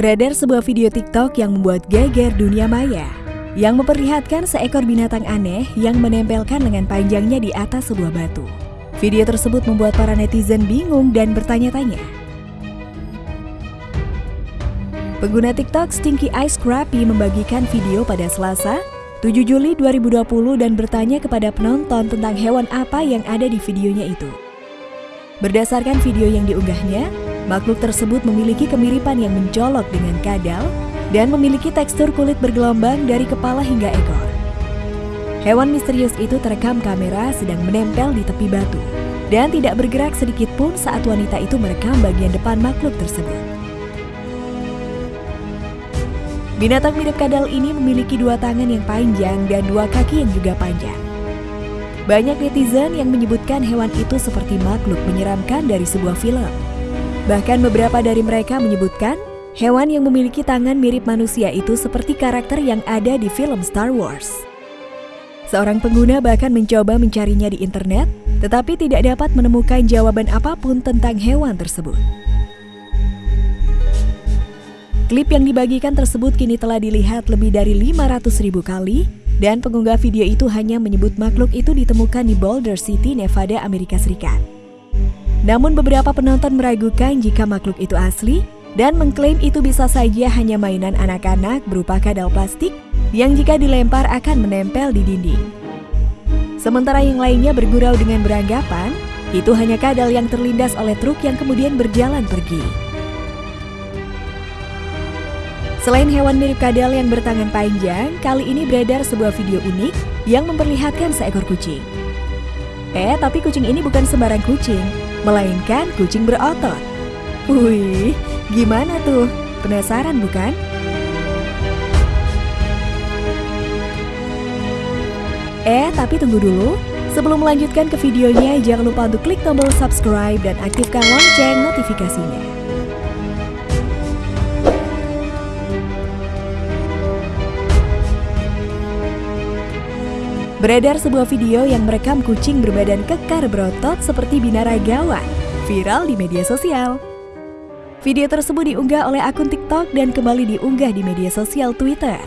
Beredar sebuah video TikTok yang membuat geger dunia maya yang memperlihatkan seekor binatang aneh yang menempelkan lengan panjangnya di atas sebuah batu. Video tersebut membuat para netizen bingung dan bertanya-tanya. Pengguna TikTok Stinky Ice Crappy membagikan video pada Selasa, 7 Juli 2020 dan bertanya kepada penonton tentang hewan apa yang ada di videonya itu. Berdasarkan video yang diunggahnya, makhluk tersebut memiliki kemiripan yang mencolok dengan kadal dan memiliki tekstur kulit bergelombang dari kepala hingga ekor. Hewan misterius itu terekam kamera sedang menempel di tepi batu dan tidak bergerak sedikit pun saat wanita itu merekam bagian depan makhluk tersebut. Binatang mirip kadal ini memiliki dua tangan yang panjang dan dua kaki yang juga panjang. Banyak netizen yang menyebutkan hewan itu seperti makhluk menyeramkan dari sebuah film. Bahkan beberapa dari mereka menyebutkan hewan yang memiliki tangan mirip manusia itu seperti karakter yang ada di film Star Wars. Seorang pengguna bahkan mencoba mencarinya di internet, tetapi tidak dapat menemukan jawaban apa pun tentang hewan tersebut. Klip yang dibagikan tersebut kini telah dilihat lebih dari 500 ribu kali dan pengunggah video itu hanya menyebut makhluk itu ditemukan di Boulder City, Nevada, Amerika Serikat. Namun beberapa penonton meragukan jika makhluk itu asli dan mengklaim itu bisa saja hanya mainan anak-anak berupa kadal plastik yang jika dilempar akan menempel di dinding. Sementara yang lainnya bergurau dengan beranggapan itu hanya kadal yang terlindas oleh truk yang kemudian berjalan pergi. Selain hewan mirip kadal yang bertangan panjang, kali ini beredar sebuah video unik yang memperlihatkan seekor kucing. Eh, tapi kucing ini bukan sembarang kucing, melainkan kucing berotot. Wih, gimana tuh? Penasaran bukan? Eh, tapi tunggu dulu. Sebelum melanjutkan ke videonya, jangan lupa untuk klik tombol subscribe dan aktifkan lonceng notifikasinya. Beredar sebuah video yang merekam kucing berbadan kekar berotot seperti binaragawan, viral di media sosial. Video tersebut diunggah oleh akun TikTok dan kembali diunggah di media sosial Twitter.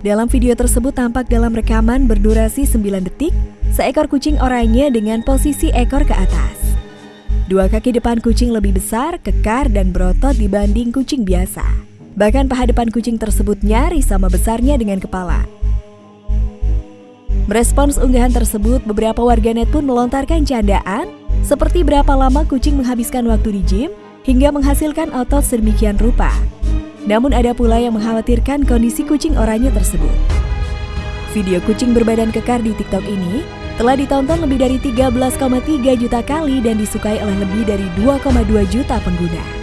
Dalam video tersebut tampak dalam rekaman berdurasi 9 detik, seekor kucing oranye dengan posisi ekor ke atas. Dua kaki depan kucing lebih besar, kekar, dan berotot dibanding kucing biasa. Bahkan paha depan kucing tersebut nyaris sama besarnya dengan kepala. Merespons unggahan tersebut, beberapa warganet pun melontarkan candaan seperti berapa lama kucing menghabiskan waktu di gym hingga menghasilkan otot sedemikian rupa. Namun ada pula yang mengkhawatirkan kondisi kucing oranye tersebut. Video kucing berbadan kekar di TikTok ini telah ditonton lebih dari 13,3 juta kali dan disukai oleh lebih dari 2,2 juta pengguna.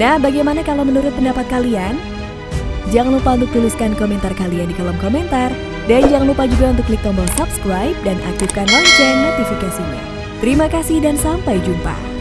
Nah, bagaimana kalau menurut pendapat kalian? Jangan lupa untuk tuliskan komentar kalian di kolom komentar. Dan jangan lupa juga untuk klik tombol subscribe dan aktifkan lonceng notifikasinya. Terima kasih dan sampai jumpa.